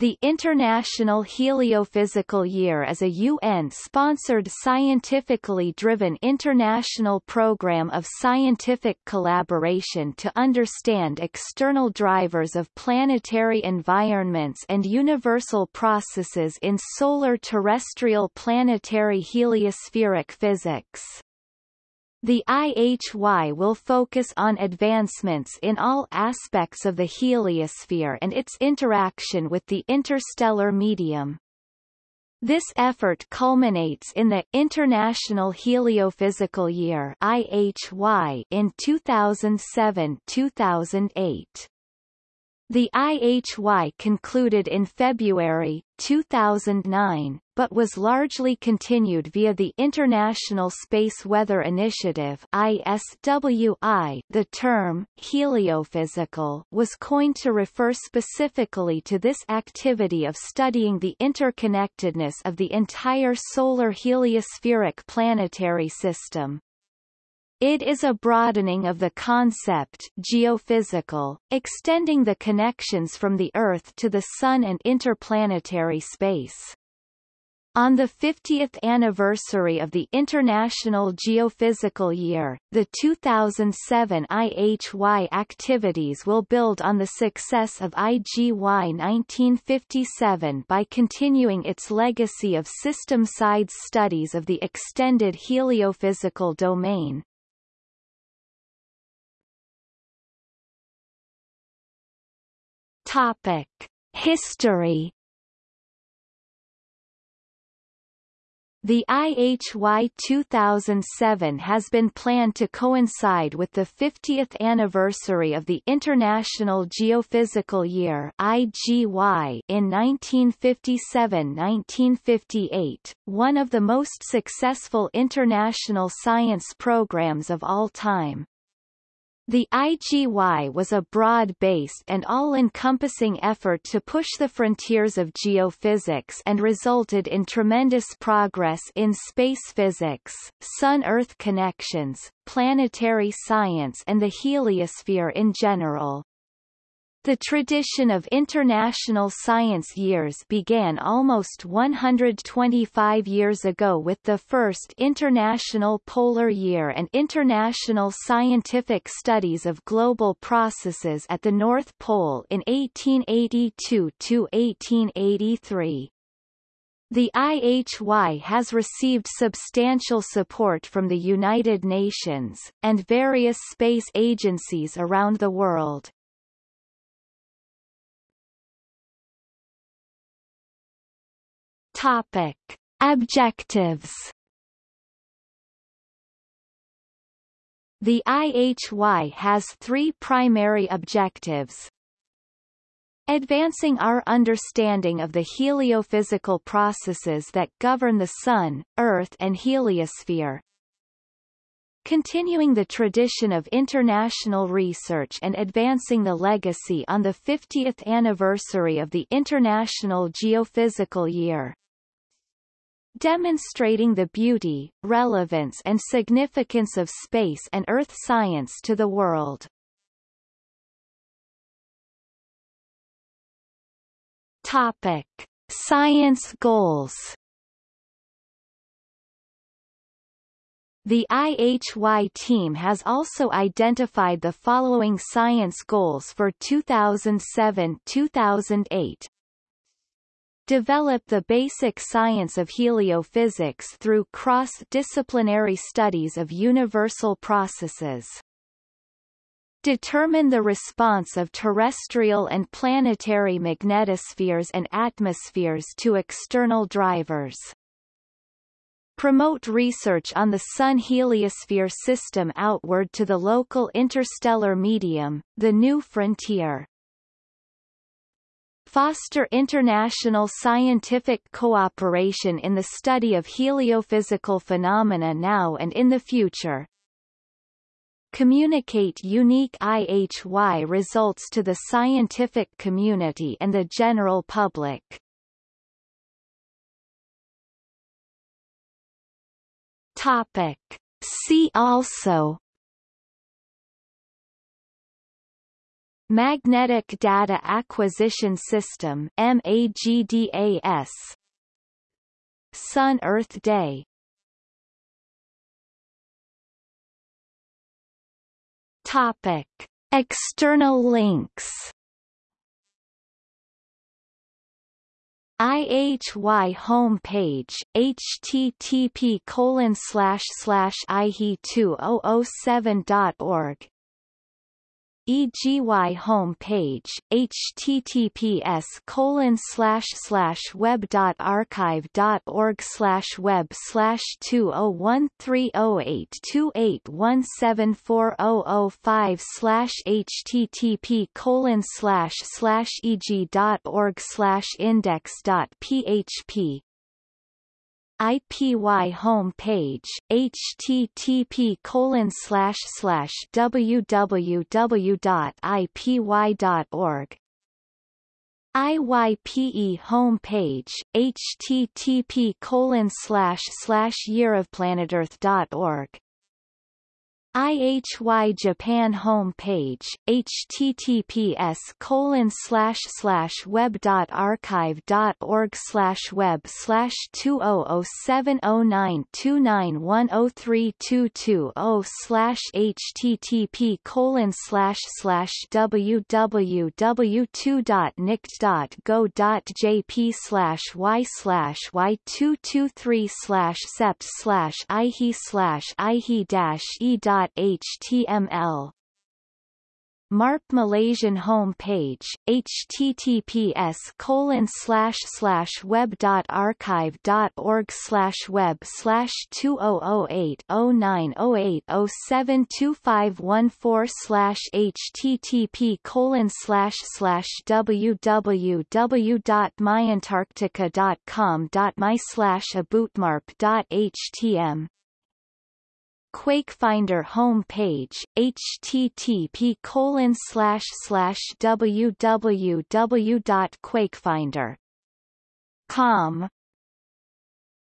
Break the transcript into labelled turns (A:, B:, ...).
A: The International Heliophysical Year is a UN-sponsored scientifically driven international program of scientific collaboration to understand external drivers of planetary environments and universal processes in solar terrestrial planetary heliospheric physics. The IHY will focus on advancements in all aspects of the heliosphere and its interaction with the interstellar medium. This effort culminates in the International Heliophysical Year IHY in 2007-2008. The IHY concluded in February, 2009, but was largely continued via the International Space Weather Initiative ISWI. The term, heliophysical, was coined to refer specifically to this activity of studying the interconnectedness of the entire solar heliospheric planetary system. It is a broadening of the concept geophysical, extending the connections from the Earth to the Sun and interplanetary space. On the 50th anniversary of the International Geophysical Year, the 2007 IHY activities will build on the success of IGY 1957 by continuing its legacy of system-side studies of the extended heliophysical domain. Topic: History The IHY 2007 has been planned to coincide with the 50th anniversary of the International Geophysical Year IGY in 1957-1958, one of the most successful international science programs of all time. The IGY was a broad-based and all-encompassing effort to push the frontiers of geophysics and resulted in tremendous progress in space physics, Sun-Earth connections, planetary science and the heliosphere in general. The tradition of International Science Years began almost 125 years ago with the first International Polar Year and International Scientific Studies of Global Processes at the North Pole in 1882–1883. The IHY has received substantial support from the United Nations, and various space agencies around the world. Topic. Objectives The IHY has three primary objectives. Advancing our understanding of the heliophysical processes that govern the Sun, Earth and heliosphere. Continuing the tradition of international research and advancing the legacy on the 50th anniversary of the International Geophysical Year demonstrating the beauty, relevance and significance of space and earth science to the world. Topic. Science goals The IHY team has also identified the following science goals for 2007-2008 develop the basic science of heliophysics through cross-disciplinary studies of universal processes. Determine the response of terrestrial and planetary magnetospheres and atmospheres to external drivers. Promote research on the Sun heliosphere system outward to the local interstellar medium, the new frontier foster international scientific cooperation in the study of heliophysical phenomena now and in the future. Communicate unique IHY results to the scientific community and the general public. Topic. See also Magnetic Data Acquisition System MAGDAS Sun Earth Day. Topic. External links. IHY homepage http colon slash slash ihe2007.org EGY homepage https colon slash slash web dot archive dot org slash web slash two oh one three oh eight two eight one seven four oh oh five slash http colon slash slash eg dot org slash index dot php IPY home page http colon slash slash www.ipy.org IYPE home page http colon slash slash yearofplanetearth.org IHY Japan home page https colon slash slash web dot archive dot org slash web slash two oh oh seven oh nine two nine one oh three two two oh slash http colon slash slash www two dot nict dot go dot jp slash y slash y two two three slash sept slash ihe slash ihe dash e dot html MARP Malaysian home page https colon slash slash web dot archive dot org slash web slash two oh oh eight oh nine oh eight oh seven two five one four slash http colon slash slash www dot myantarctica dot com dot my slash abootmarp dot htm QuakeFinder home page http colon slash slash www.quakefinder.com